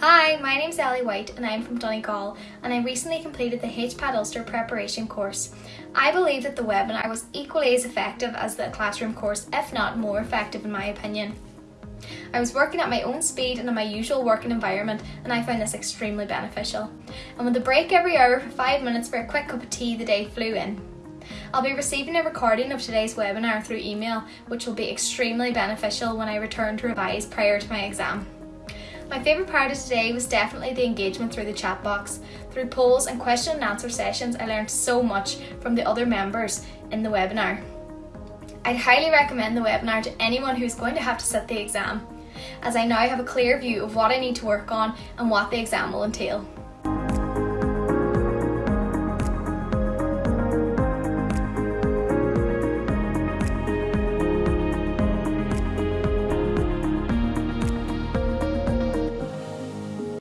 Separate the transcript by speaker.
Speaker 1: my name's Ellie White and I'm from Donegal and I recently completed the HPAT Ulster preparation course. I believe that the webinar was equally as effective as the classroom course, if not more effective in my opinion. I was working at my own speed and in my usual working environment and I found this extremely beneficial. And with a break every hour for 5 minutes for a quick cup of tea, the day flew in. I'll be receiving a recording of today's webinar through email, which will be extremely beneficial when I return to revise prior to my exam. My favourite part of today was definitely the engagement through the chat box. Through polls and question and answer sessions, I learned so much from the other members in the webinar. I'd highly recommend the webinar to anyone who's going to have to sit the exam, as I now have a clear view of what I need to work on and what the exam will entail.